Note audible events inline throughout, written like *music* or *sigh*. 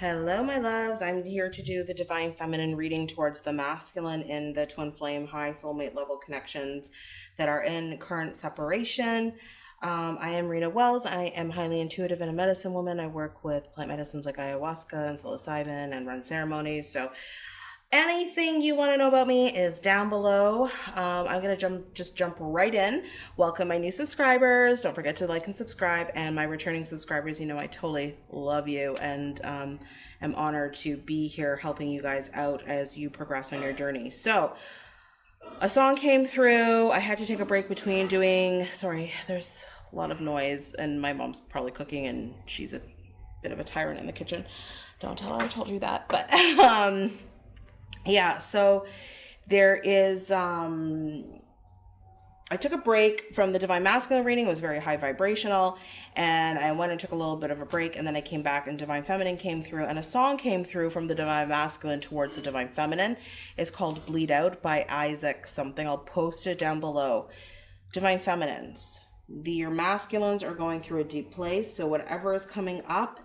Hello, my loves. I'm here to do the Divine Feminine reading towards the masculine in the twin flame high soulmate level connections that are in current separation. Um, I am Rena Wells. I am highly intuitive and a medicine woman. I work with plant medicines like ayahuasca and psilocybin and run ceremonies. So anything you want to know about me is down below. Um, I'm gonna jump, just jump right in. Welcome my new subscribers. Don't forget to like and subscribe. And my returning subscribers, you know I totally love you and um, am honored to be here helping you guys out as you progress on your journey. So. A song came through. I had to take a break between doing. Sorry, there's a lot of noise, and my mom's probably cooking, and she's a bit of a tyrant in the kitchen. Don't tell her I told you that. But *laughs* um, yeah, so there is um I took a break from the Divine Masculine reading. It was very high vibrational. And I went and took a little bit of a break. And then I came back and Divine Feminine came through. And a song came through from the Divine Masculine towards the Divine Feminine. It's called Bleed Out by Isaac something. I'll post it down below. Divine Feminines. The, your masculines are going through a deep place. So whatever is coming up,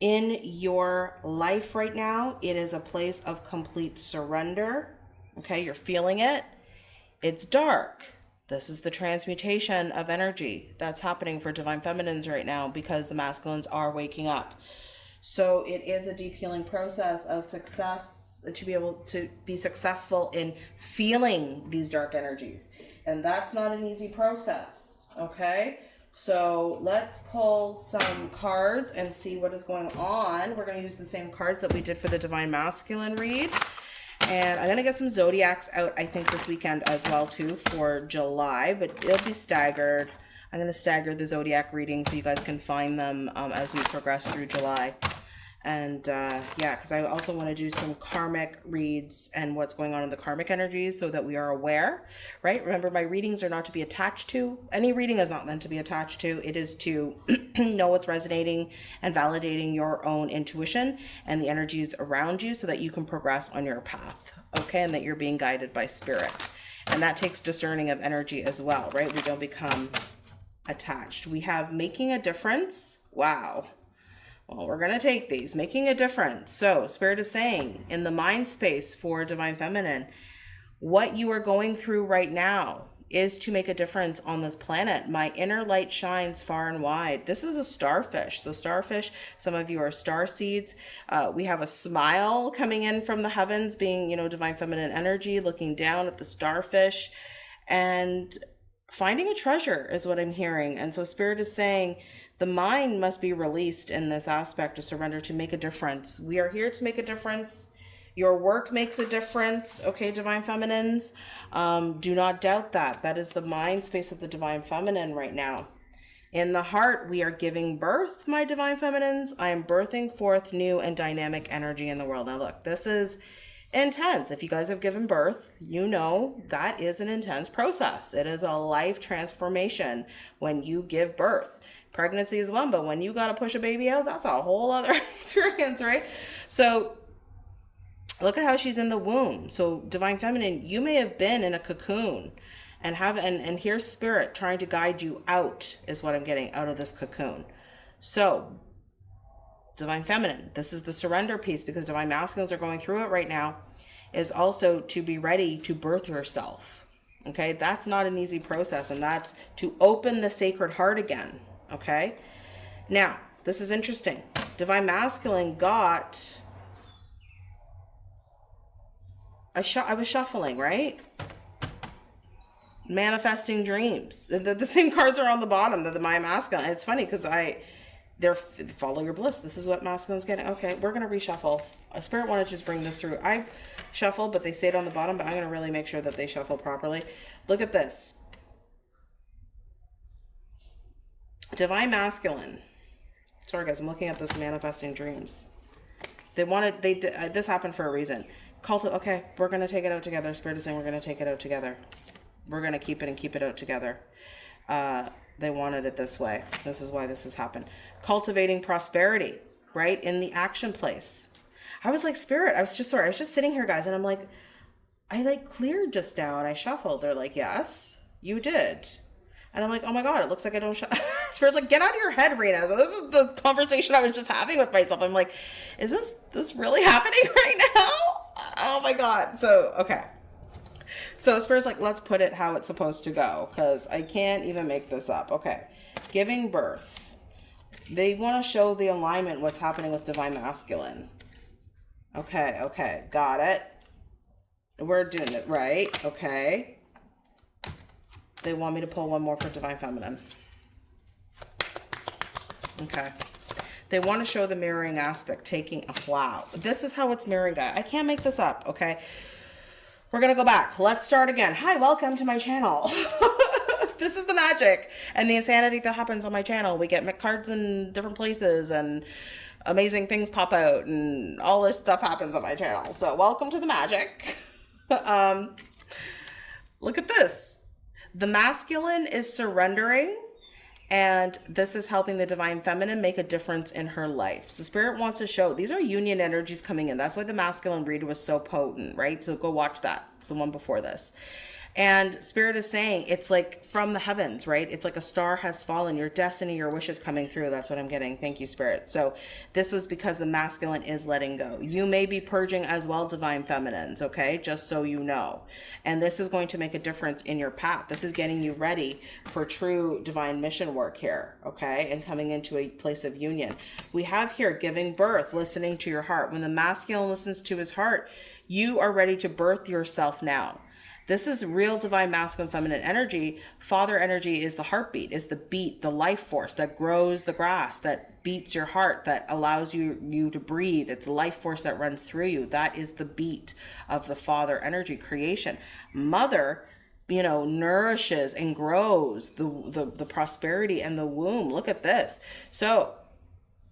in your life right now, it is a place of complete surrender. Okay, you're feeling it. It's dark. This is the transmutation of energy that's happening for divine feminines right now because the masculines are waking up. So it is a deep healing process of success to be able to be successful in feeling these dark energies. And that's not an easy process. Okay. So let's pull some cards and see what is going on. We're going to use the same cards that we did for the Divine Masculine read. And I'm going to get some Zodiacs out, I think, this weekend as well, too, for July. But it'll be staggered. I'm going to stagger the Zodiac reading so you guys can find them um, as we progress through July and uh, yeah because i also want to do some karmic reads and what's going on in the karmic energies so that we are aware right? Remember my readings are not to be attached to. Any reading is not meant to be attached to. It is to *clears throat* know what's resonating and validating your own intuition and the energies around you so that you can progress on your path okay? And that you're being guided by spirit. And that takes discerning of energy as well right? We don't become attached. We have making a difference. Wow well, we're going to take these, making a difference. So, Spirit is saying in the mind space for Divine Feminine, what you are going through right now is to make a difference on this planet. My inner light shines far and wide. This is a starfish. So, starfish, some of you are star seeds. Uh, we have a smile coming in from the heavens, being, you know, Divine Feminine energy, looking down at the starfish and finding a treasure is what I'm hearing. And so, Spirit is saying, the mind must be released in this aspect of surrender to make a difference. We are here to make a difference. Your work makes a difference, okay, divine feminines? Um, do not doubt that. That is the mind space of the divine feminine right now. In the heart, we are giving birth, my divine feminines. I am birthing forth new and dynamic energy in the world. Now, look, this is intense. If you guys have given birth, you know that is an intense process. It is a life transformation when you give birth pregnancy is one, but when you got to push a baby out, that's a whole other *laughs* experience, right? So look at how she's in the womb. So divine feminine, you may have been in a cocoon and have and and here's spirit trying to guide you out is what I'm getting out of this cocoon. So divine feminine, this is the surrender piece because divine masculines are going through it right now is also to be ready to birth yourself. Okay? That's not an easy process and that's to open the sacred heart again Okay. Now, this is interesting. Divine Masculine got. I, I was shuffling, right? Manifesting dreams. The, the, the same *laughs* cards are on the bottom. The, the my masculine. It's funny because I, they're follow your bliss. This is what masculine's getting. Okay, we're gonna reshuffle. A spirit wanted to just bring this through. I shuffled, but they stayed on the bottom. But I'm gonna really make sure that they shuffle properly. Look at this. Divine Masculine. Sorry, guys, I'm looking at this manifesting dreams. They wanted, they uh, this happened for a reason. Cult, okay, we're going to take it out together. Spirit is saying we're going to take it out together. We're going to keep it and keep it out together. Uh, they wanted it this way. This is why this has happened. Cultivating prosperity, right? In the action place. I was like, Spirit, I was just, sorry, I was just sitting here, guys, and I'm like, I like cleared just now I shuffled. They're like, yes, you did. And I'm like, oh my God, it looks like I don't show. Spirit's *laughs* like, get out of your head, Rena. So this is the conversation I was just having with myself. I'm like, is this this really *laughs* happening right now? Oh my God. So, okay. So Spirit's like, let's put it how it's supposed to go because I can't even make this up. Okay. Giving birth. They want to show the alignment, what's happening with Divine Masculine. Okay, okay. Got it. We're doing it right. Okay. They want me to pull one more for Divine Feminine. Okay. They want to show the mirroring aspect, taking a wow. This is how it's mirroring, guy. I can't make this up, okay? We're going to go back. Let's start again. Hi, welcome to my channel. *laughs* this is the magic and the insanity that happens on my channel. We get cards in different places and amazing things pop out and all this stuff happens on my channel. So welcome to the magic. *laughs* um, look at this. The masculine is surrendering and this is helping the divine feminine make a difference in her life. So spirit wants to show these are union energies coming in. That's why the masculine read was so potent, right? So go watch that. It's the one before this. And Spirit is saying it's like from the heavens, right? It's like a star has fallen, your destiny, your wishes coming through. That's what I'm getting. Thank you, Spirit. So this was because the masculine is letting go. You may be purging as well, divine feminines, okay? Just so you know. And this is going to make a difference in your path. This is getting you ready for true divine mission work here, okay? And coming into a place of union. We have here giving birth, listening to your heart. When the masculine listens to his heart, you are ready to birth yourself now. This is real divine masculine feminine energy. Father energy is the heartbeat, is the beat, the life force that grows the grass, that beats your heart, that allows you you to breathe. It's life force that runs through you. That is the beat of the father energy creation. Mother you know nourishes and grows the, the the prosperity and the womb look at this so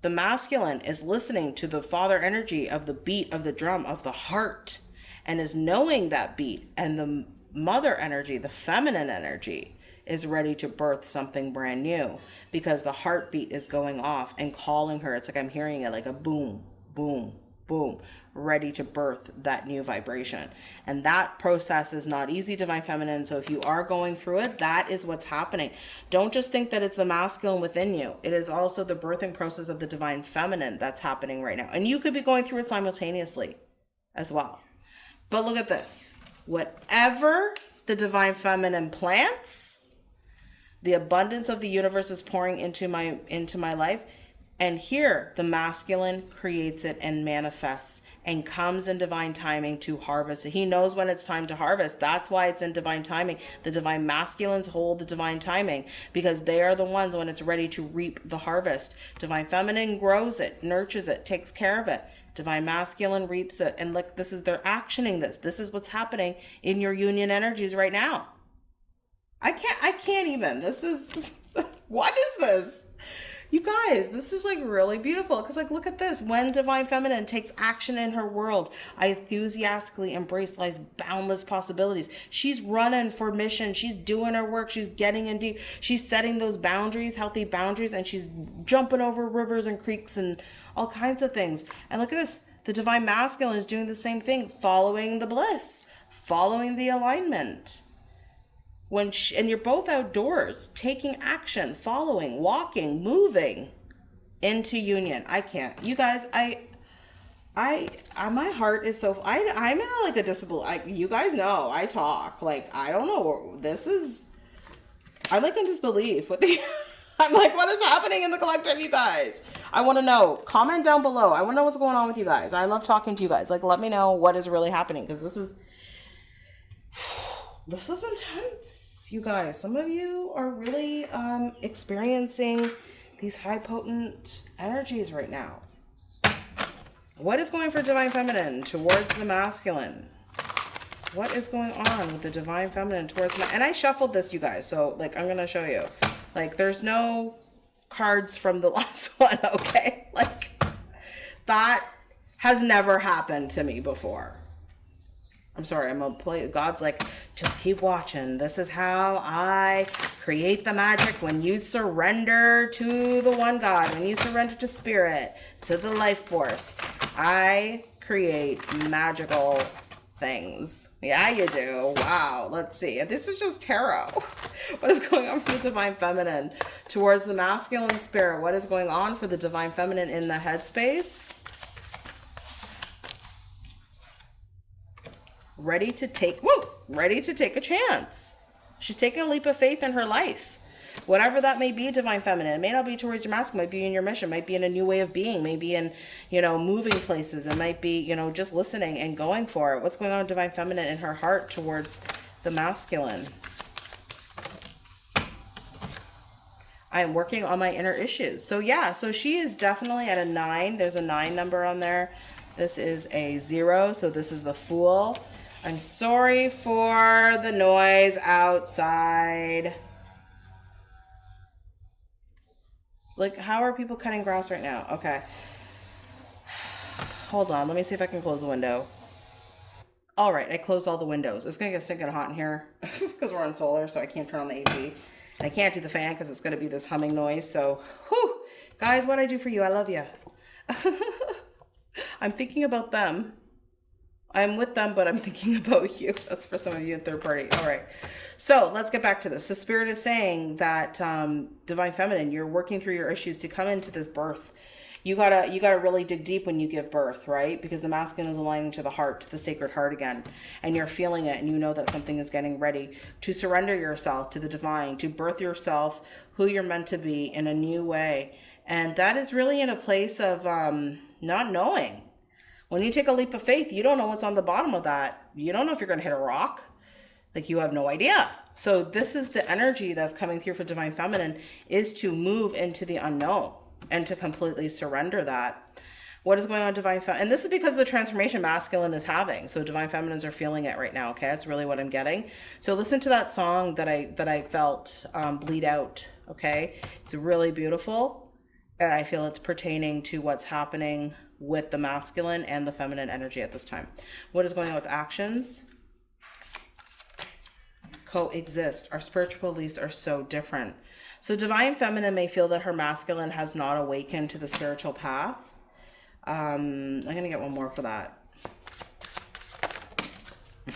the masculine is listening to the father energy of the beat of the drum of the heart and is knowing that beat and the mother energy, the feminine energy is ready to birth something brand new because the heartbeat is going off and calling her. It's like I'm hearing it like a boom, boom, boom, ready to birth that new vibration. And that process is not easy, divine feminine. So if you are going through it, that is what's happening. Don't just think that it's the masculine within you. It is also the birthing process of the divine feminine that's happening right now. And you could be going through it simultaneously as well. But look at this. Whatever the divine feminine plants, the abundance of the universe is pouring into my into my life. And here the masculine creates it and manifests and comes in divine timing to harvest. It. He knows when it's time to harvest. That's why it's in divine timing. The divine masculines hold the divine timing because they are the ones when it's ready to reap the harvest. Divine feminine grows it, nurtures it, takes care of it divine masculine reaps it and look this is they're actioning this. This is what's happening in your union energies right now. I can't i can't even. This is *laughs* what is this? You guys this is like really beautiful because like look at this. When divine feminine takes action in her world i enthusiastically embrace life's boundless possibilities. She's running for mission. She's doing her work. She's getting in deep. She's setting those boundaries healthy boundaries and she's jumping over rivers and creeks and all kinds of things. And look at this the divine masculine is doing the same thing, following the bliss, following the alignment. When she, and you're both outdoors, taking action, following, walking, moving into union. I can't. You guys, I I, I my heart is so I I'm in a, like a disability. Like you guys know, I talk like I don't know. This is I'm like in disbelief with the I'm like, what is happening in the collective, you guys? I want to know. Comment down below. I want to know what's going on with you guys. I love talking to you guys. Like, let me know what is really happening because this is *sighs* this is intense, you guys. Some of you are really um, experiencing these high potent energies right now. What is going for divine feminine towards the masculine? What is going on with the divine feminine towards the and I shuffled this, you guys. So like I'm gonna show you. Like there's no cards from the *laughs* last one, okay? Like that has never happened to me before. I'm sorry, I'm gonna play. God's like, just keep watching. This is how I create the magic when you surrender to the one God, when you surrender to spirit, to the life force. I create magical things. Yeah, you do. Wow. Let's see. This is just tarot. *laughs* What is going on for the divine feminine towards the masculine spirit? What is going on for the divine feminine in the headspace? Ready to take, whoa, ready to take a chance. She's taking a leap of faith in her life whatever that may be divine feminine it may not be towards your masculine might be in your mission might be in a new way of being maybe in you know moving places it might be you know just listening and going for it what's going on divine feminine in her heart towards the masculine I am working on my inner issues. So yeah, so she is definitely at a nine. There's a nine number on there. This is a zero. So this is the fool. I'm sorry for the noise outside. Like, how are people cutting grass right now? Okay. *sighs* Hold on. Let me see if I can close the window. All right, I closed all the windows. It's gonna get stinking hot in here *laughs* because we're on solar, so I can't turn on the AC. And I can't do the fan because it's gonna be this humming noise. So, whew, guys, what I do for you, I love you. *laughs* I'm thinking about them. I'm with them, but I'm thinking *laughs* about you. That's for some of you in third party. All right. So let's get back to this. So Spirit is saying that um, Divine Feminine, you're working through your issues to come into this birth. You gotta you gotta really dig deep when you give birth, right? Because the masculine is aligning to the heart, to the sacred heart again, and you're feeling it, and you know that something is getting ready to surrender yourself to the divine, to birth yourself, who you're meant to be in a new way, and that is really in a place of um, not knowing when you take a leap of faith, you don't know what's on the bottom of that. You don't know if you're to hit a rock. Like you have no idea. So this is the energy that's coming through for divine feminine is to move into the unknown and to completely surrender that. What is going on divine feminine? And this is because the transformation masculine is having. So divine feminines are feeling it right now. Okay. That's really what I'm getting. So listen to that song that I, that I felt um, bleed out. Okay. It's really beautiful. And I feel it's pertaining to what's happening with the masculine and the feminine energy at this time. What is going on with actions? Coexist. Our spiritual beliefs are so different. So divine feminine may feel that her masculine has not awakened to the spiritual path. Um, I'm going to get one more for that.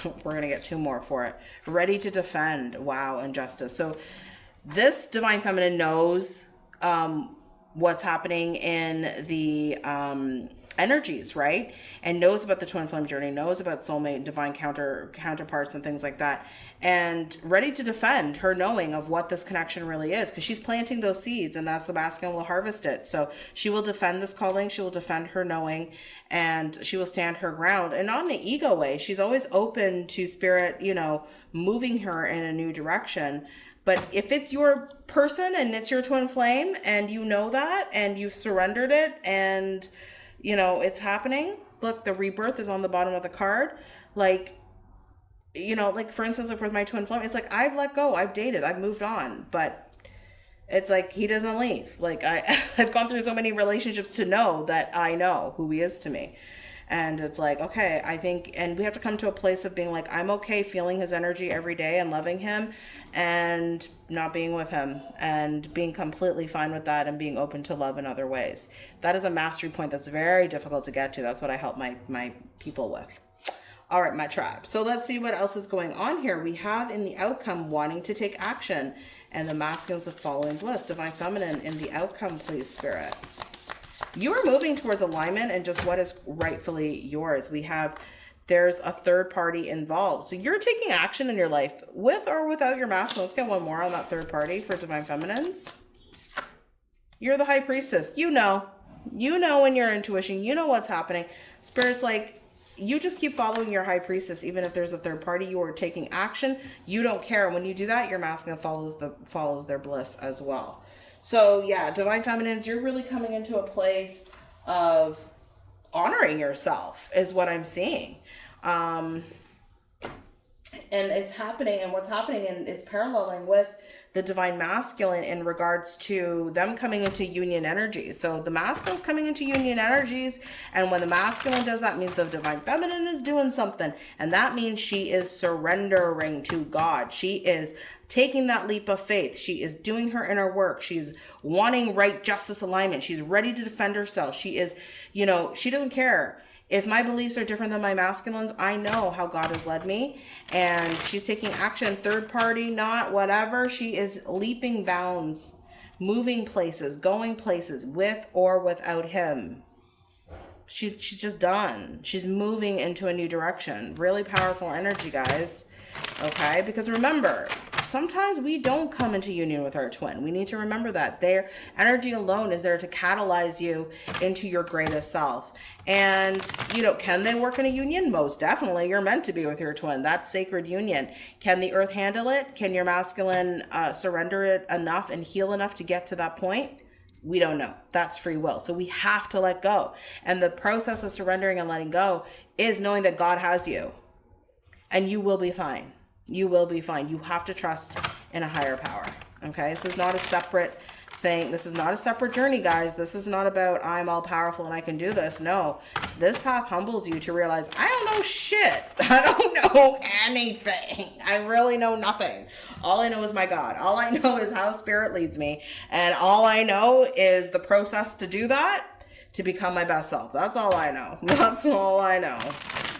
*laughs* We're going to get two more for it. Ready to defend. Wow, injustice. So this divine feminine knows um, what's happening in the um, energies, right? And knows about the twin flame journey, knows about soulmate, divine counter counterparts, and things like that, and ready to defend her knowing of what this connection really is, because she's planting those seeds, and that's the masculine will harvest it. So she will defend this calling, she will defend her knowing, and she will stand her ground, and not in an ego way. She's always open to spirit, you know, moving her in a new direction but if it's your person and it's your twin flame and you know that and you've surrendered it and you know it's happening, look, the rebirth is on the bottom of the card. Like, you know, like for instance, like with my twin flame, it's like I've let go, I've dated, I've moved on, but it's like he doesn't leave. Like I, *laughs* I've gone through so many relationships to know that I know who he is to me and it's like okay i think and we have to come to a place of being like i'm okay feeling his energy every day and loving him and not being with him and being completely fine with that and being open to love in other ways. That is a mastery point that's very difficult to get to. That's what i help my my people with. All right my tribe. So let's see what else is going on here. We have in the outcome wanting to take action and the masculines of following bliss divine feminine in the outcome please spirit you are moving towards alignment and just what is rightfully yours. We have there's a third party involved. So you're taking action in your life with or without your mask. Let's get one more on that third party for divine feminines. You're the high priestess. You know. You know in your intuition. You know what's happening. Spirit's like, you just keep following your high priestess even if there's a third party you are taking action you don't care when you do that your mask follows the follows their bliss as well so yeah, divine feminines, you're really coming into a place of honoring yourself is what I'm seeing. Um, and it's happening and what's happening and it's paralleling with the divine masculine in regards to them coming into union energies. So the masculine's coming into union energies. And when the masculine does that means the divine feminine is doing something. And that means she is surrendering to God. She is taking that leap of faith. She is doing her inner work. She's wanting right justice alignment. She's ready to defend herself. She is, you know, she doesn't care if my beliefs are different than my masculines, I know how God has led me. And she's taking action, third party, not whatever. She is leaping bounds, moving places, going places with or without him. She, she's just done. She's moving into a new direction. Really powerful energy, guys. Okay? Because remember, sometimes we don't come into union with our twin. We need to remember that. Their energy alone is there to catalyze you into your greatest self. And, you know, can they work in a union? Most definitely. You're meant to be with your twin. That's sacred union. Can the earth handle it? Can your masculine uh, surrender it enough and heal enough to get to that point? We don't know. That's free will. So we have to let go. And the process of surrendering and letting go is knowing that God has you and you will be fine. You will be fine. You have to trust in a higher power. Okay. This is not a separate thing. This is not a separate journey, guys. This is not about I'm all powerful and I can do this. No, this path humbles you to realize I don't know shit. *laughs* I don't know anything. I really know nothing. All I know is my God. All I know is how spirit leads me. And all I know is the process to do that to become my best self. That's all I know. *laughs* That's all I know.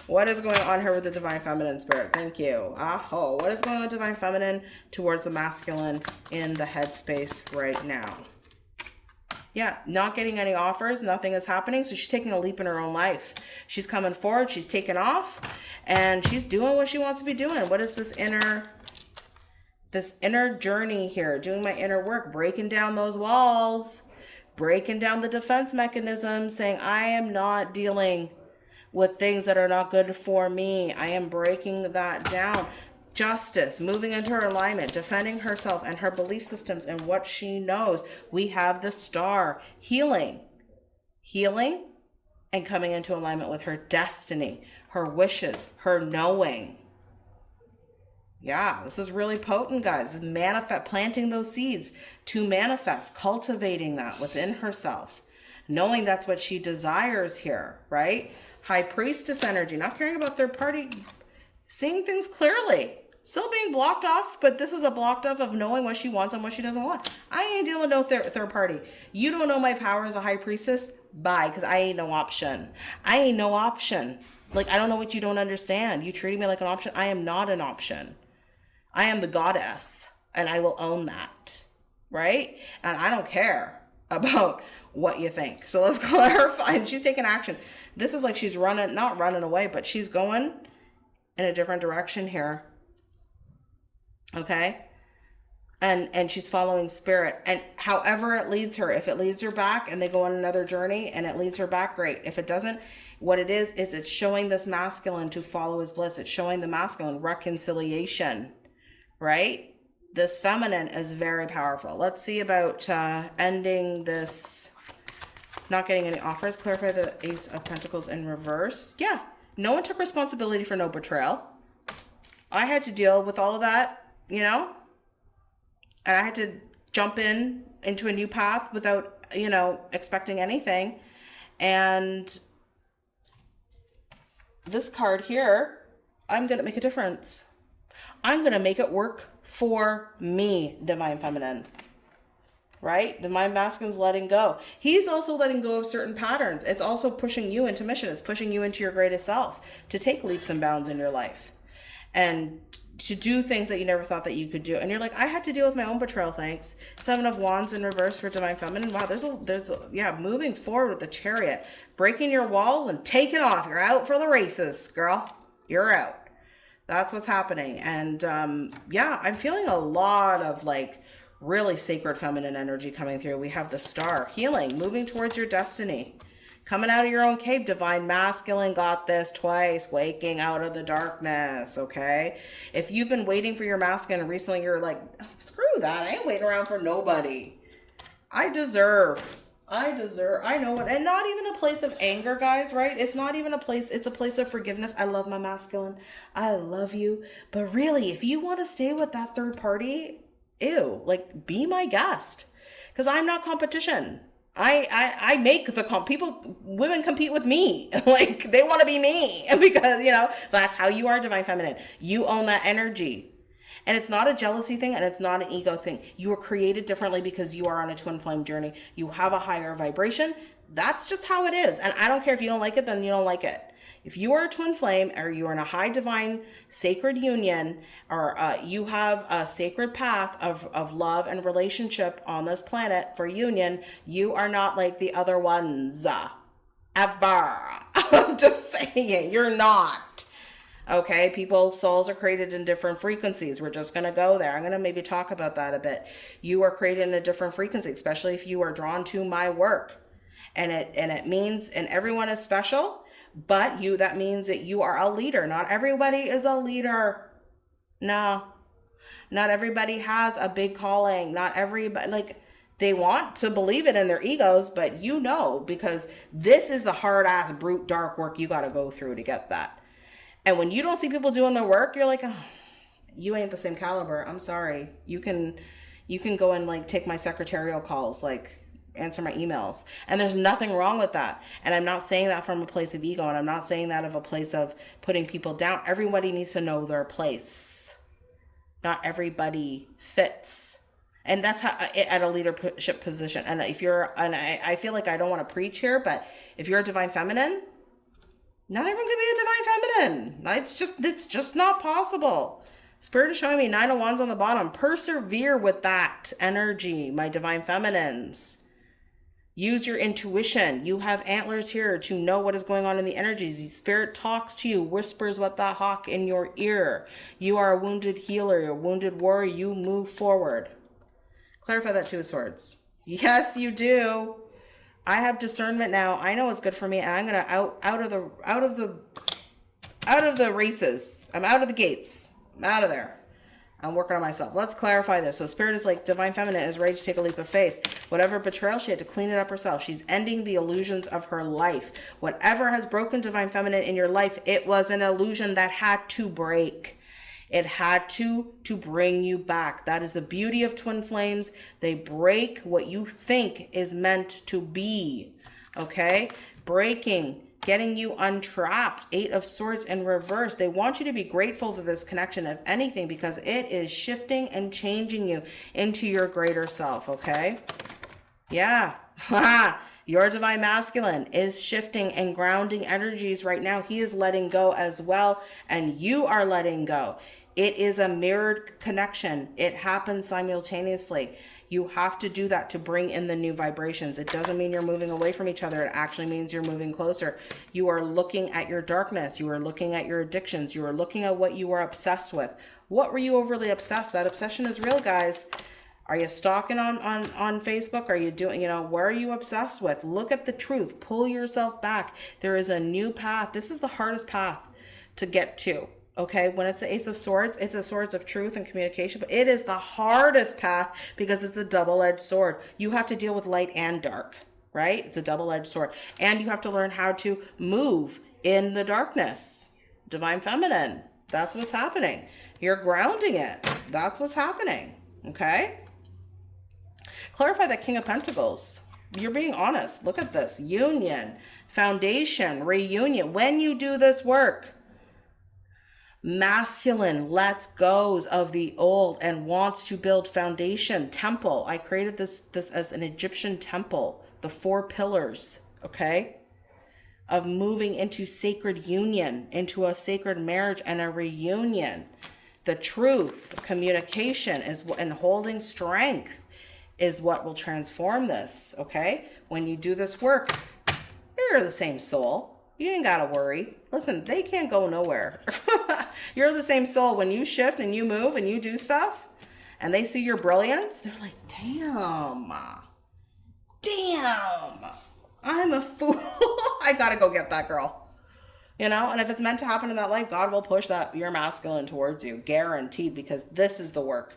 What is going on here with the divine feminine spirit? Thank you. Aho. What is going on with divine feminine towards the masculine in the headspace right now? Yeah, not getting any offers, nothing is happening. So she's taking a leap in her own life. She's coming forward, she's taking off, and she's doing what she wants to be doing. What is this inner this inner journey here, doing my inner work, breaking down those walls, breaking down the defense mechanism, saying I am not dealing with things that are not good for me. I am breaking that down. Justice, moving into her alignment, defending herself and her belief systems and what she knows. We have the star, healing, healing and coming into alignment with her destiny, her wishes, her knowing. Yeah, this is really potent, guys. Manifest, planting those seeds to manifest, cultivating that within herself, knowing that's what she desires here, right? High priestess energy, not caring about third party, seeing things clearly. Still being blocked off, but this is a blocked off of knowing what she wants and what she doesn't want. I ain't dealing with no thir third party. You don't know my power as a high priestess? Bye, because I ain't no option. I ain't no option. Like, I don't know what you don't understand. You treating me like an option. I am not an option. I am the goddess, and I will own that. Right? And I don't care about what you think. So let's *laughs* clarify. And she's taking action. This is like she's running, not running away, but she's going in a different direction here. Okay? And and she's following spirit. And however it leads her, if it leads her back and they go on another journey and it leads her back, great. If it doesn't, what it is is it's showing this masculine to follow his bliss. It's showing the masculine reconciliation, right? This feminine is very powerful. Let's see about uh, ending this not getting any offers. Clarify the Ace of Pentacles in reverse. Yeah, no one took responsibility for no betrayal. I had to deal with all of that, you know? And I had to jump in into a new path without, you know, expecting anything. And this card here, I'm going to make a difference. I'm going to make it work for me, Divine Feminine right? The mind masculine's letting go. He's also letting go of certain patterns. It's also pushing you into mission. It's pushing you into your greatest self to take leaps and bounds in your life and to do things that you never thought that you could do. And you're like, I had to deal with my own betrayal, thanks. Seven of Wands in reverse for Divine Feminine. Wow, there's a, there's a, yeah, moving forward with the chariot, breaking your walls and taking off. You're out for the races, girl. You're out. That's what's happening. And um, yeah, I'm feeling a lot of like really sacred feminine energy coming through. We have the star, healing, moving towards your destiny. Coming out of your own cave, divine masculine got this twice, waking out of the darkness, okay? If you've been waiting for your masculine and recently you're like, screw that, I ain't waiting around for nobody. I deserve, I deserve, I know what, and not even a place of anger, guys, right? It's not even a place, it's a place of forgiveness. I love my masculine. I love you. But really, if you want to stay with that third party, ew, like be my guest. Cause I'm not competition. I, I, I make the comp people, women compete with me. *laughs* like they want to be me *laughs* because, you know, that's how you are divine feminine. You own that energy. And it's not a jealousy thing and it's not an ego thing. You were created differently because you are on a twin flame journey. You have a higher vibration. That's just how it is. And I don't care if you don't like it, then you don't like it. If you are a twin flame or you are in a high divine sacred union or uh, you have a sacred path of, of love and relationship on this planet for union, you are not like the other ones. Ever. *laughs* I'm just saying, you're not. Okay, people, souls are created in different frequencies. We're just going to go there. I'm going to maybe talk about that a bit. You are created in a different frequency, especially if you are drawn to my work. And it and it means and everyone is special, but you that means that you are a leader. Not everybody is a leader. No. Not everybody has a big calling. Not everybody like they want to believe it in their egos, but you know because this is the hard ass brute dark work you got to go through to get that. And when you don't see people doing their work, you're like, oh, you ain't the same caliber. I'm sorry. You can you can go and like take my secretarial calls, like answer my emails. And there's nothing wrong with that. And I'm not saying that from a place of ego and I'm not saying that of a place of putting people down. Everybody needs to know their place. Not everybody fits. And that's how at a leadership position. And if you're, and I, I feel like I don't want to preach here, but if you're a divine feminine, not everyone can be a divine feminine. It's just it's just not possible. Spirit is showing me nine of wands on the bottom. Persevere with that energy, my divine feminines. Use your intuition. You have antlers here to know what is going on in the energies. The Spirit talks to you, whispers what the hawk in your ear. You are a wounded healer, a wounded warrior. You move forward. Clarify that two of swords. Yes, you do. I have discernment now. I know what's good for me, and I'm gonna out out of the out of the out of the races. I'm out of the gates. I'm out of there. I'm working on myself. Let's clarify this. So spirit is like divine feminine is ready to take a leap of faith. Whatever betrayal, she had to clean it up herself. She's ending the illusions of her life. Whatever has broken divine feminine in your life, it was an illusion that had to break. It had to to bring you back. That is the beauty of twin flames. They break what you think is meant to be. Okay? Breaking, getting you untrapped. Eight of swords in reverse. They want you to be grateful for this connection, if anything, because it is shifting and changing you into your greater self. Okay? Yeah. *laughs* Your divine masculine is shifting and grounding energies right now. He is letting go as well, and you are letting go. It is a mirrored connection. It happens simultaneously. You have to do that to bring in the new vibrations. It doesn't mean you're moving away from each other. It actually means you're moving closer. You are looking at your darkness. You are looking at your addictions. You are looking at what you are obsessed with. What were you overly obsessed? That obsession is real, guys. Are you stalking on, on, on Facebook? Are you doing, you know, where are you obsessed with? Look at the truth. Pull yourself back. There is a new path. This is the hardest path to get to. Okay, when it's the Ace of Swords, it's a swords of truth and communication, but it is the hardest path because it's a double edged sword. You have to deal with light and dark, right? It's a double edged sword. And you have to learn how to move in the darkness. Divine Feminine, that's what's happening. You're grounding it. That's what's happening. Okay? Clarify that King of Pentacles. You're being honest. Look at this. Union, foundation, reunion. When you do this work, masculine lets goes of the old and wants to build foundation temple. I created this this as an egyptian temple the four pillars okay? Of moving into sacred union into a sacred marriage and a reunion. The truth communication is and holding strength is what will transform this okay? When you do this work you're the same soul you ain't gotta worry. Listen, they can't go nowhere. *laughs* You're the same soul. When you shift and you move and you do stuff and they see your brilliance, they're like, damn, damn, I'm a fool. *laughs* I gotta go get that girl. You know, and if it's meant to happen in that life, God will push that your masculine towards you, guaranteed, because this is the work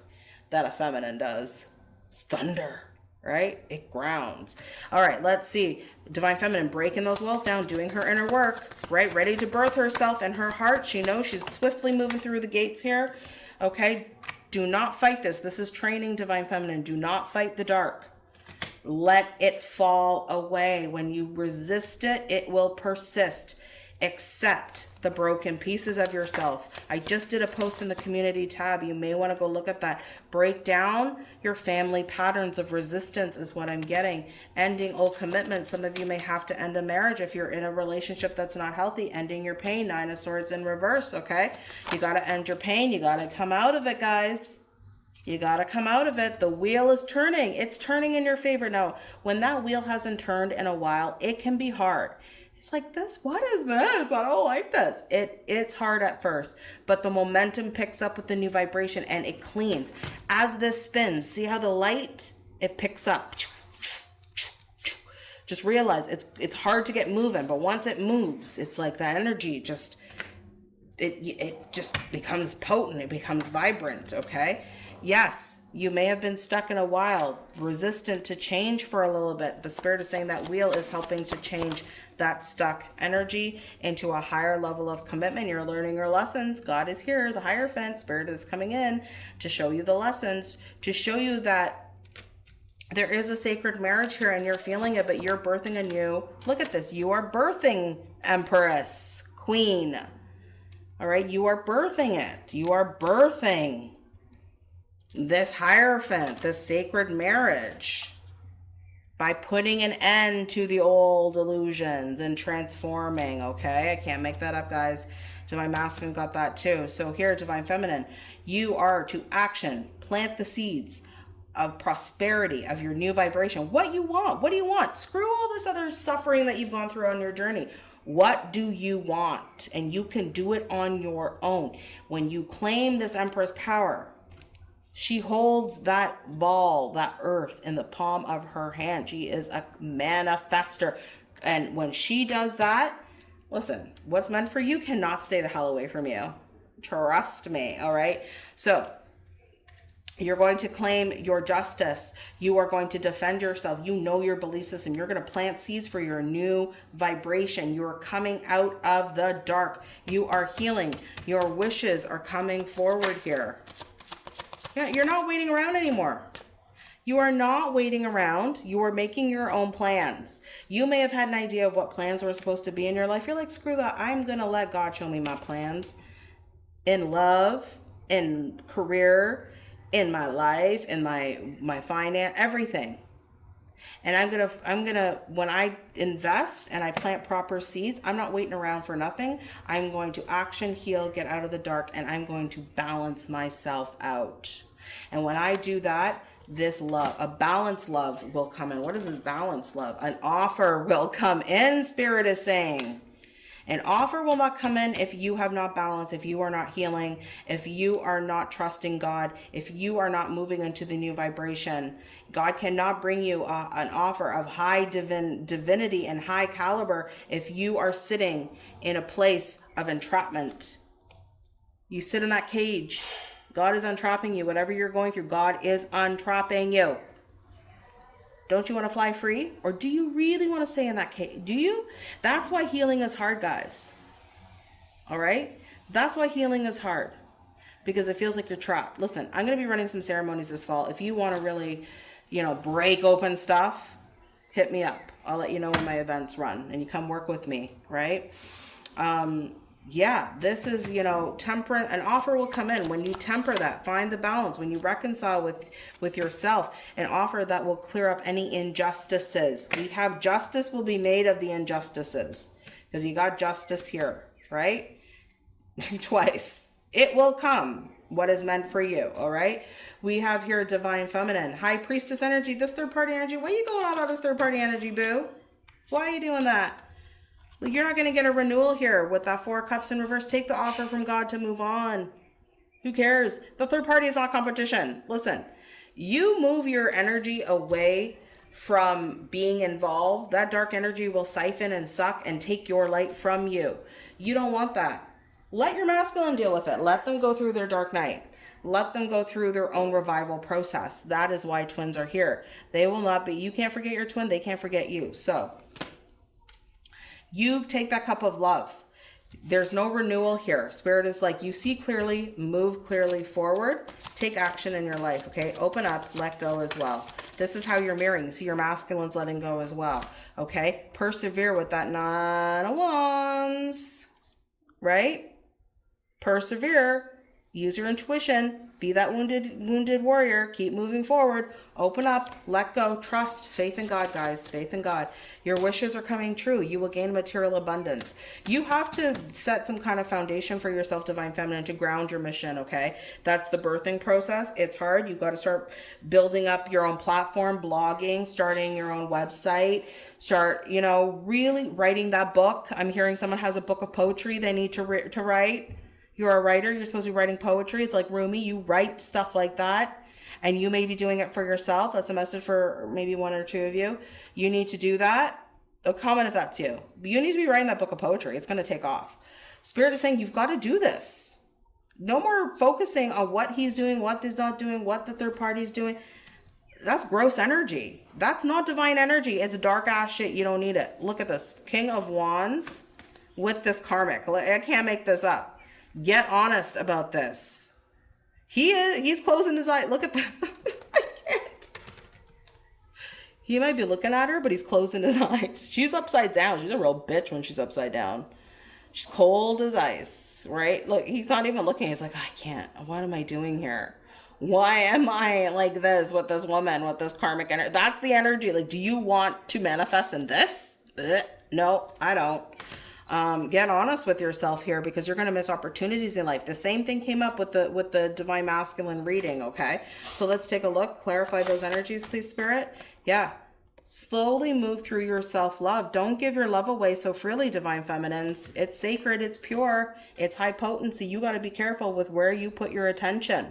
that a feminine does. It's thunder right? It grounds. All right, let's see. Divine Feminine breaking those walls down, doing her inner work, right? Ready to birth herself and her heart. She knows she's swiftly moving through the gates here. Okay, do not fight this. This is training Divine Feminine. Do not fight the dark. Let it fall away. When you resist it, it will persist. Accept the broken pieces of yourself. I just did a post in the community tab. You may want to go look at that. Break down your family patterns of resistance, is what I'm getting. Ending old commitments. Some of you may have to end a marriage if you're in a relationship that's not healthy. Ending your pain. Nine of Swords in reverse, okay? You got to end your pain. You got to come out of it, guys. You got to come out of it. The wheel is turning. It's turning in your favor. Now, when that wheel hasn't turned in a while, it can be hard. It's like this, what is this? I don't like this. It it's hard at first, but the momentum picks up with the new vibration and it cleans. As this spins, see how the light it picks up. Just realize it's it's hard to get moving, but once it moves, it's like that energy just it it just becomes potent, it becomes vibrant, okay? Yes, you may have been stuck in a while, resistant to change for a little bit. The spirit is saying that wheel is helping to change that stuck energy into a higher level of commitment. You're learning your lessons. God is here. The Hierophant spirit is coming in to show you the lessons, to show you that there is a sacred marriage here and you're feeling it, but you're birthing a new. Look at this. You are birthing Empress, Queen. All right. You are birthing it. You are birthing this Hierophant, this sacred marriage, by putting an end to the old illusions and transforming, okay? I can't make that up, guys. Divine Masculine got that too. So here, Divine Feminine, you are to action, plant the seeds of prosperity, of your new vibration. What you want? What do you want? Screw all this other suffering that you've gone through on your journey. What do you want? And you can do it on your own. When you claim this Empress power, she holds that ball, that earth in the palm of her hand. She is a manifester. And when she does that, listen, what's meant for you cannot stay the hell away from you. Trust me. All right. So you're going to claim your justice. You are going to defend yourself. You know your belief system. You're going to plant seeds for your new vibration. You are coming out of the dark. You are healing. Your wishes are coming forward here. Yeah, you're not waiting around anymore. You are not waiting around. You are making your own plans. You may have had an idea of what plans were supposed to be in your life. You're like, screw that. I'm going to let God show me my plans in love, in career, in my life, in my my finance, everything. And I'm going to I'm going to when I invest and I plant proper seeds, I'm not waiting around for nothing. I'm going to action, heal, get out of the dark and I'm going to balance myself out. And when I do that, this love, a balanced love will come in. What is this balanced love? An offer will come in, Spirit is saying. An offer will not come in if you have not balance, if you are not healing, if you are not trusting God, if you are not moving into the new vibration. God cannot bring you a, an offer of high divin, divinity and high caliber if you are sitting in a place of entrapment. You sit in that cage God is untrapping you. Whatever you're going through, God is untrapping you. Don't you want to fly free? Or do you really want to stay in that cage? Do you? That's why healing is hard, guys. All right? That's why healing is hard because it feels like you're trapped. Listen, I'm going to be running some ceremonies this fall. If you want to really, you know, break open stuff, hit me up. I'll let you know when my events run and you come work with me, right? Um, yeah, this is, you know, temper an offer will come in when you temper that, find the balance, when you reconcile with with yourself, an offer that will clear up any injustices. We have justice will be made of the injustices because you got justice here, right? *laughs* Twice. It will come what is meant for you, all right? We have here a divine feminine, high priestess energy, this third party energy. Are you going on about this third party energy, boo? Why are you doing that? You're not going to get a renewal here with that four cups in reverse. Take the offer from God to move on. Who cares? The third party is not competition. Listen, you move your energy away from being involved. That dark energy will siphon and suck and take your light from you. You don't want that. Let your masculine deal with it. Let them go through their dark night. Let them go through their own revival process. That is why twins are here. They will not be, you can't forget your twin, they can't forget you. So, you take that cup of love. There's no renewal here. Spirit is like, you see clearly, move clearly forward, take action in your life, okay? Open up, let go as well. This is how you're mirroring. See your masculine's letting go as well, okay? Persevere with that nine of wands. right? Persevere, use your intuition, be that wounded wounded warrior, keep moving forward, open up, let go, trust, faith in God, guys, faith in God. Your wishes are coming true. You will gain material abundance. You have to set some kind of foundation for yourself, divine feminine, to ground your mission, okay? That's the birthing process. It's hard. You've got to start building up your own platform, blogging, starting your own website, start, you know, really writing that book. I'm hearing someone has a book of poetry they need to to write you're a writer, you're supposed to be writing poetry. It's like Rumi, you write stuff like that. And you may be doing it for yourself. That's a message for maybe one or two of you. You need to do that. A comment if that's you. You need to be writing that book of poetry. It's going to take off. Spirit is saying you've got to do this. No more focusing on what he's doing, what he's not doing, what the third party is doing. That's gross energy. That's not divine energy. It's dark ass shit. You don't need it. Look at this. King of Wands with this karmic. I can't make this up. Get honest about this. He is he's closing his eye. Look at the *laughs* I can't. He might be looking at her, but he's closing his *laughs* eyes. She's upside down. She's a real bitch when she's upside down. She's cold as ice, right? Look, he's not even looking. He's like, I can't. What am I doing here? Why am I like this with this woman, with this karmic energy? That's the energy. Like, do you want to manifest in this? Ugh. No, I don't um, get honest with yourself here because you're going to miss opportunities in life. The same thing came up with the with the divine masculine reading. Okay, so let's take a look. Clarify those energies, please, spirit. Yeah. Slowly move through your self love. Don't give your love away so freely, divine feminines. It's sacred, it's pure, it's high potency. You got to be careful with where you put your attention.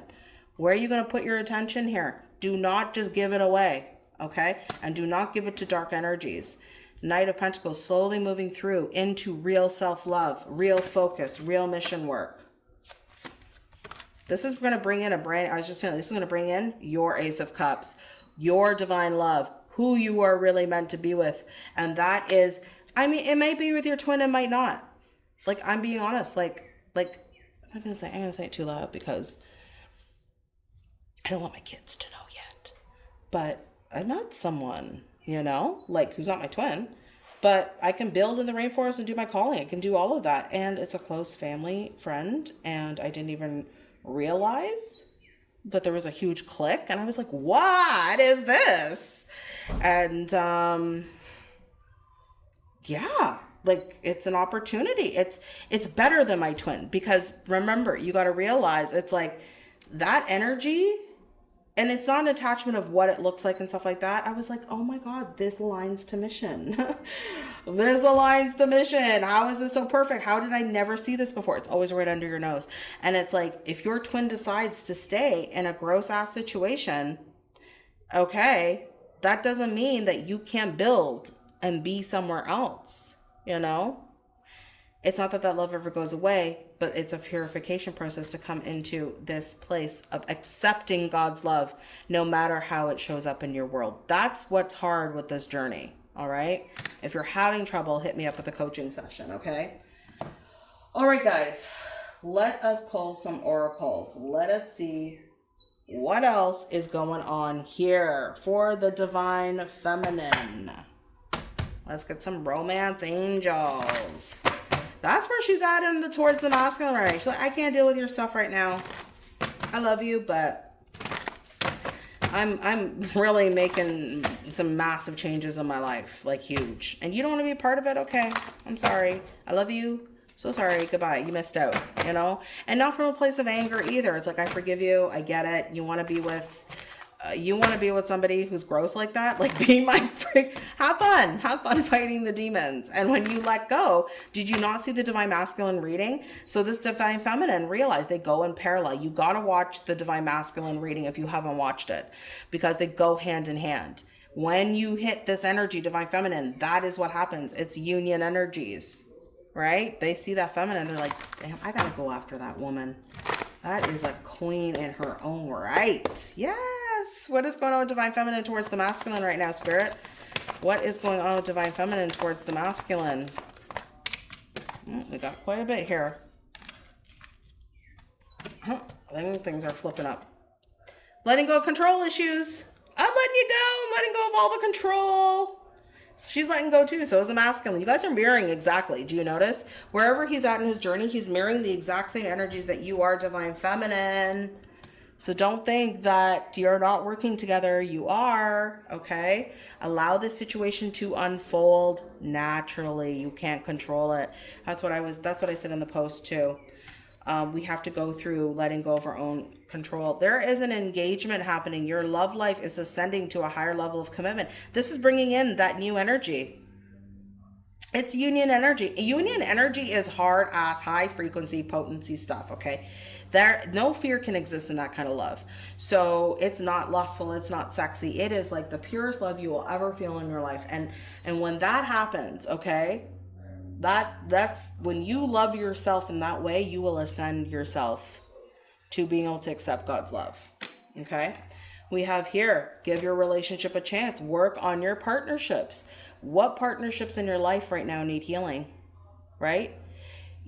Where are you going to put your attention here? Do not just give it away, okay? And do not give it to dark energies. Knight of Pentacles slowly moving through into real self love, real focus, real mission work. This is going to bring in a brand, I was just saying, this is going to bring in your Ace of Cups, your divine love, who you are really meant to be with. And that is, I mean, it might be with your twin, it might not. Like, I'm being honest. Like, like, I'm not going to say, I'm going to say it too loud because I don't want my kids to know yet. But I met someone you know, like who's not my twin, but I can build in the rainforest and do my calling. I can do all of that. And it's a close family friend. And I didn't even realize that there was a huge click. And I was like, what is this? And, um, yeah, like it's an opportunity. It's, it's better than my twin because remember, you got to realize it's like that energy and it's not an attachment of what it looks like and stuff like that. I was like, oh my God, this aligns to mission. *laughs* this aligns to mission. How is this so perfect? How did I never see this before? It's always right under your nose. And it's like, if your twin decides to stay in a gross ass situation, okay, that doesn't mean that you can't build and be somewhere else, you know? It's not that that love ever goes away, but it's a purification process to come into this place of accepting God's love, no matter how it shows up in your world. That's what's hard with this journey. All right. If you're having trouble, hit me up with a coaching session. Okay. All right, guys, let us pull some oracles. Let us see what else is going on here for the divine feminine. Let's get some romance angels. That's where she's at in the towards the masculine right. She's like, I can't deal with your stuff right now. I love you, but I'm I'm really making some massive changes in my life, like huge. And you don't want to be a part of it? Okay. I'm sorry. I love you. So sorry. Goodbye. You missed out, you know? And not from a place of anger either. It's like I forgive you. I get it. You want to be with uh, you want to be with somebody who's gross like that, like be my freak. Have fun. Have fun fighting the demons. And when you let go, did you not see the divine masculine reading? So this divine feminine realize they go in parallel. You got to watch the divine masculine reading if you haven't watched it because they go hand in hand. When you hit this energy, divine feminine, that is what happens. It's union energies, right? They see that feminine. They're like, damn, I got to go after that woman. That is a queen in her own right. Yeah. Yes. What is going on with Divine Feminine towards the masculine right now, Spirit? What is going on with Divine Feminine towards the masculine? Mm, we got quite a bit here. Huh. Think things are flipping up. Letting go of control issues. I'm letting you go. I'm letting go of all the control. She's letting go too. So is the masculine. You guys are mirroring exactly. Do you notice? Wherever he's at in his journey, he's mirroring the exact same energies that you are, divine feminine. So don't think that you're not working together. You are, okay? Allow this situation to unfold naturally. You can't control it. That's what I was that's what I said in the post too. Um, we have to go through letting go of our own control. There is an engagement happening. Your love life is ascending to a higher level of commitment. This is bringing in that new energy. It's union energy. Union energy is hard ass, high frequency, potency stuff, okay? There no fear can exist in that kind of love. So it's not lustful, it's not sexy. It is like the purest love you will ever feel in your life. And and when that happens, okay? That that's when you love yourself in that way, you will ascend yourself to being able to accept God's love. Okay? We have here, give your relationship a chance. Work on your partnerships what partnerships in your life right now need healing, right?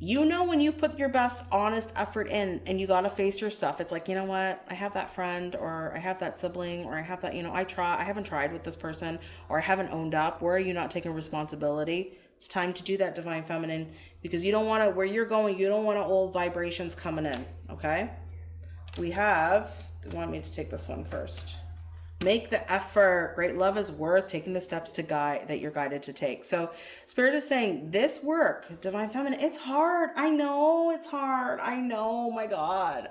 You know when you've put your best honest effort in and you got to face your stuff. It's like, you know what? I have that friend or I have that sibling or I have that, you know, I try I haven't tried with this person or I haven't owned up. Where are you not taking responsibility? It's time to do that divine feminine because you don't want to where you're going, you don't want to old vibrations coming in, okay? We have, they want me to take this one first. Make the effort. Great love is worth taking the steps to guide that you're guided to take. So spirit is saying this work, divine feminine, it's hard. I know it's hard. I know, my God.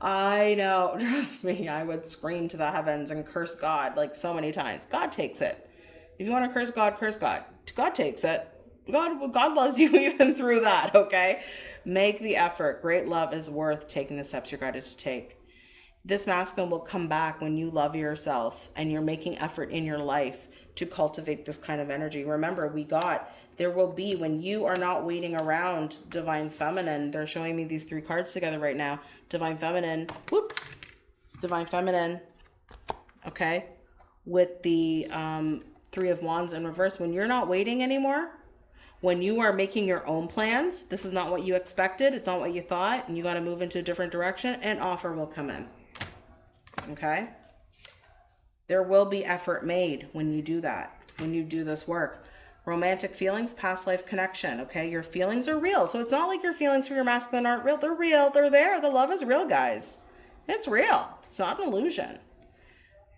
I know. *laughs* Trust me, I would scream to the heavens and curse God like so many times. God takes it. If you want to curse God, curse God. God takes it. God, God loves *laughs* you even through that, okay? Make the effort. Great love is worth taking the steps you're guided to take this masculine will come back when you love yourself and you're making effort in your life to cultivate this kind of energy. Remember, we got there will be when you are not waiting around divine feminine. They're showing me these three cards together right now. Divine feminine, whoops, divine feminine, okay, with the um, three of wands in reverse. When you're not waiting anymore, when you are making your own plans, this is not what you expected, it's not what you thought, and you got to move into a different direction, an offer will come in okay? There will be effort made when you do that, when you do this work. Romantic feelings, past life connection, okay? Your feelings are real. So it's not like your feelings for your masculine aren't real. They're real. They're there. The love is real, guys. It's real. It's not an illusion.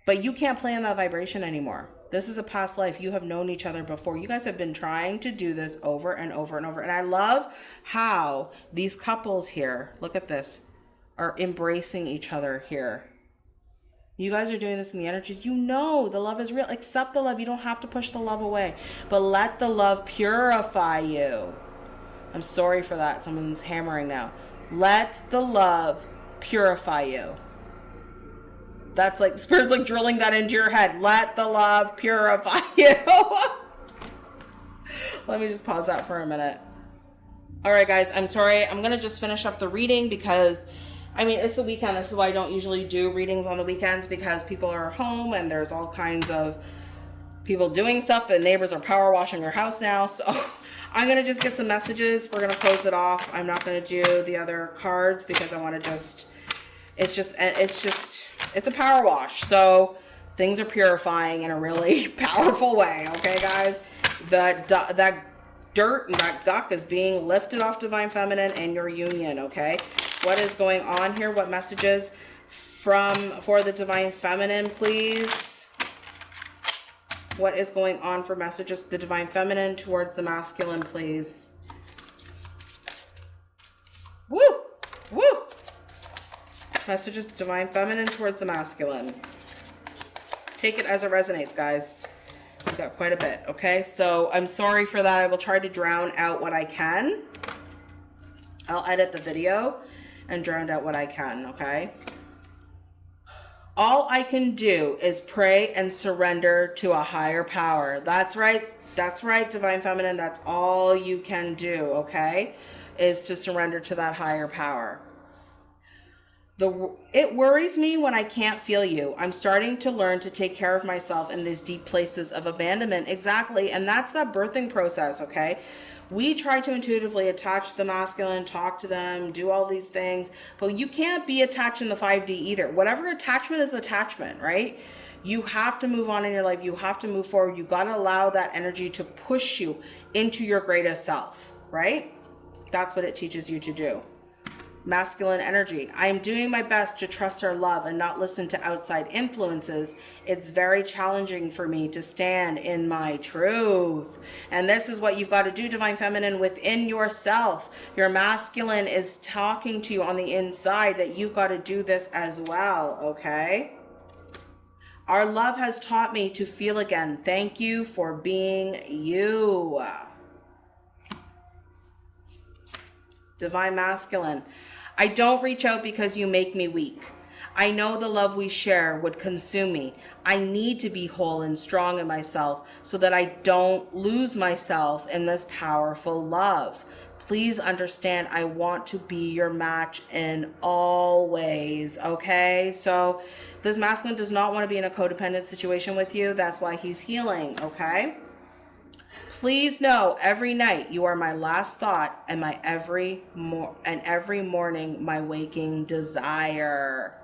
But you can't play in that vibration anymore. This is a past life. You have known each other before. You guys have been trying to do this over and over and over. And I love how these couples here, look at this, are embracing each other here you guys are doing this in the energies. You know the love is real. Accept the love. You don't have to push the love away, but let the love purify you. I'm sorry for that. Someone's hammering now. Let the love purify you. That's like *laughs* spirit's like drilling that into your head. Let the love purify *laughs* you. Let me just pause that for a minute. All right, guys, I'm sorry. I'm going to just finish up the reading because I mean, it's the weekend. This is why I don't usually do readings on the weekends because people are home and there's all kinds of people doing stuff. The neighbors are power washing their house now. So *laughs* I'm going to just get some messages. We're going to close it off. I'm not going to do the other cards because I want to just, it's just, it's just, it's a power wash. So things are purifying in a really *laughs* powerful way. Okay, guys? The, that dirt and that guck is being lifted off divine feminine and your union. Okay what is going on here, what messages from for the divine feminine, please. What is going on for messages the divine feminine towards the masculine, please. Woo! Woo! Messages divine feminine towards the masculine. Take it as it resonates, guys. We got quite a bit, okay? So I'm sorry for that. I will try to drown out what I can. I'll edit the video and drowned out what I can, okay? All I can do is pray and surrender to a higher power. That's right. That's right, Divine Feminine. That's all you can do, okay? Is to surrender to that higher power. The, it worries me when I can't feel you. I'm starting to learn to take care of myself in these deep places of abandonment. Exactly. And that's that birthing process, okay? We try to intuitively attach the masculine, talk to them, do all these things, but you can't be attached in the 5D either. Whatever attachment is attachment, right? You have to move on in your life. You have to move forward. You got to allow that energy to push you into your greatest self, right? That's what it teaches you to do masculine energy. I am doing my best to trust our love and not listen to outside influences. It's very challenging for me to stand in my truth. And this is what you've got to do, Divine Feminine, within yourself. Your masculine is talking to you on the inside that you've got to do this as well, okay? Our love has taught me to feel again. Thank you for being you. Divine Masculine. I don't reach out because you make me weak. I know the love we share would consume me. I need to be whole and strong in myself so that I don't lose myself in this powerful love. Please understand, I want to be your match in all ways, okay? So, this masculine does not want to be in a codependent situation with you. That's why he's healing, okay? Please know every night you are my last thought and my every more and every morning my waking desire.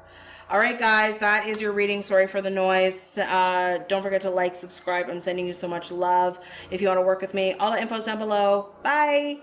All right, guys, that is your reading. Sorry for the noise. Uh, don't forget to like, subscribe. I'm sending you so much love. If you want to work with me, all the info's down below. Bye.